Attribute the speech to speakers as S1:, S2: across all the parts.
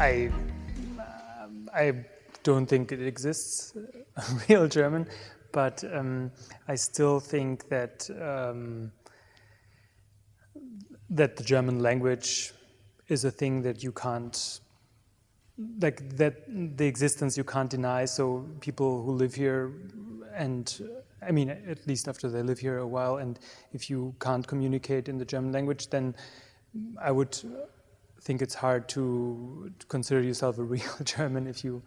S1: I, I don't think it exists, real German, but um, I still think that um, that the German language is a thing that you can't like that the existence you can't deny. So people who live here and I mean at least after they live here a while and if you can't communicate in the German language then I would think it's hard to consider yourself a real German if you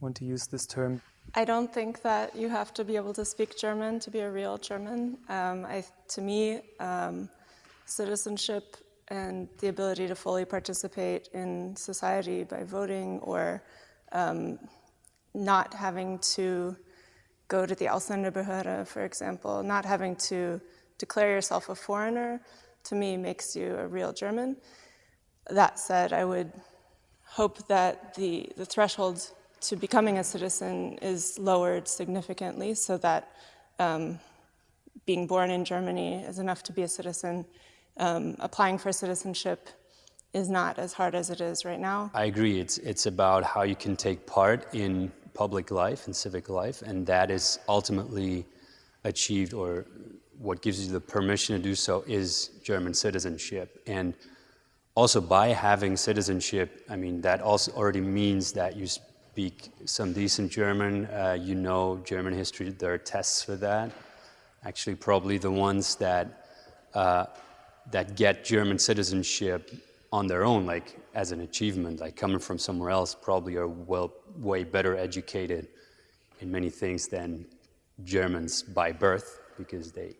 S1: want to use this term.
S2: I don't think that you have to be able to speak German to be a real German. Um, I, to me, um, citizenship and the ability to fully participate in society by voting or um, not having to go to the Ausländerbehörde, for example, not having to declare yourself a foreigner, to me makes you a real German. That said, I would hope that the, the threshold to becoming a citizen is lowered significantly so that um, being born in Germany is enough to be a citizen. Um, applying for citizenship is not as hard as it is right now.
S3: I agree. It's, it's about how you can take part in public life and civic life, and that is ultimately achieved or what gives you the permission to do so is German citizenship. And also by having citizenship, I mean, that also already means that you speak some decent German, uh, you know German history, there are tests for that. Actually, probably the ones that, uh, that get German citizenship on their own, like as an achievement, like coming from somewhere else, probably are well, way better educated in many things than Germans by birth, because they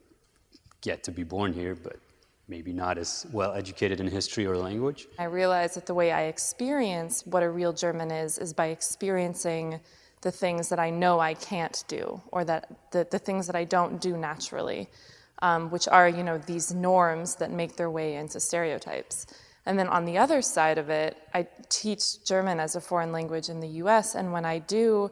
S3: get to be born here, but maybe not as well educated in history or language.
S4: I realize that the way I experience what a real German is, is by experiencing the things that I know I can't do, or that the, the things that I don't do naturally, um, which are, you know, these norms that make their way into stereotypes. And then on the other side of it, I teach German as a foreign language in the US, and when I do,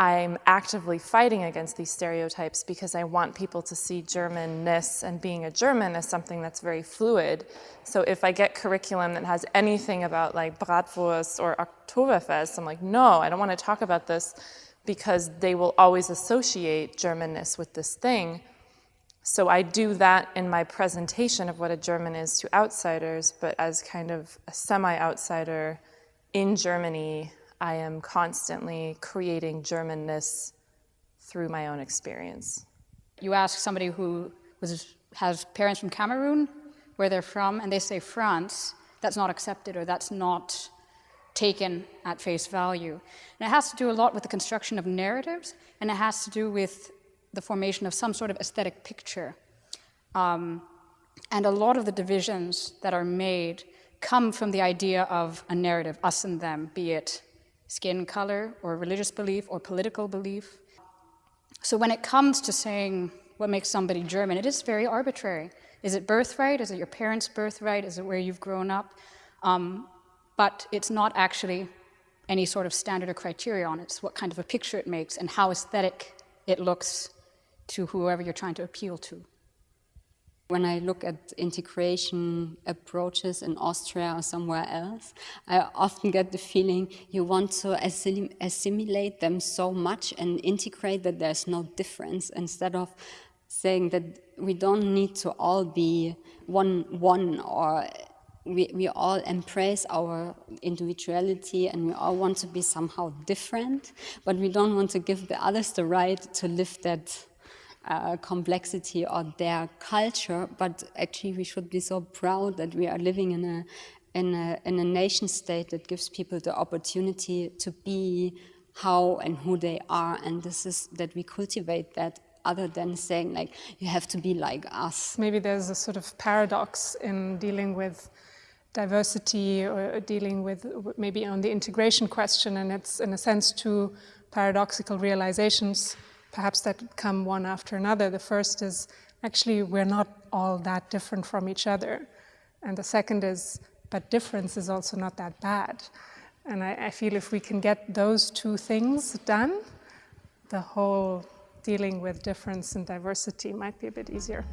S4: I'm actively fighting against these stereotypes because I want people to see Germanness and being a German as something that's very fluid. So if I get curriculum that has anything about like Bratwurst or Oktoberfest, I'm like, no, I don't want to talk about this because they will always associate Germanness with this thing. So I do that in my presentation of what a German is to outsiders, but as kind of a semi-outsider in Germany, I am constantly creating Germanness through my own experience.
S5: You ask somebody who was, has parents from Cameroon, where they're from, and they say France, that's not accepted or that's not taken at face value. And it has to do a lot with the construction of narratives, and it has to do with the formation of some sort of aesthetic picture. Um, and a lot of the divisions that are made come from the idea of a narrative, us and them, be it skin color or religious belief or political belief. So when it comes to saying what makes somebody German, it is very arbitrary. Is it birthright? Is it your parents' birthright? Is it where you've grown up? Um, but it's not actually any sort of standard or criteria on it. It's what kind of a picture it makes and how aesthetic it looks to whoever you're trying to appeal to.
S6: When I look at integration approaches in Austria or somewhere else, I often get the feeling you want to assim assimilate them so much and integrate that there's no difference instead of saying that we don't need to all be one one or we, we all embrace our individuality and we all want to be somehow different, but we don't want to give the others the right to live that uh, complexity or their culture, but actually we should be so proud that we are living in a, in a, in a nation state that gives people the opportunity to be how and who they are and this is that we cultivate that other than saying like you have to be like us.
S7: Maybe there's a sort of paradox in dealing with diversity or dealing with maybe on the integration question and it's in a sense two paradoxical realizations perhaps that come one after another. The first is actually we're not all that different from each other. And the second is, but difference is also not that bad. And I, I feel if we can get those two things done, the whole dealing with difference and diversity might be a bit easier.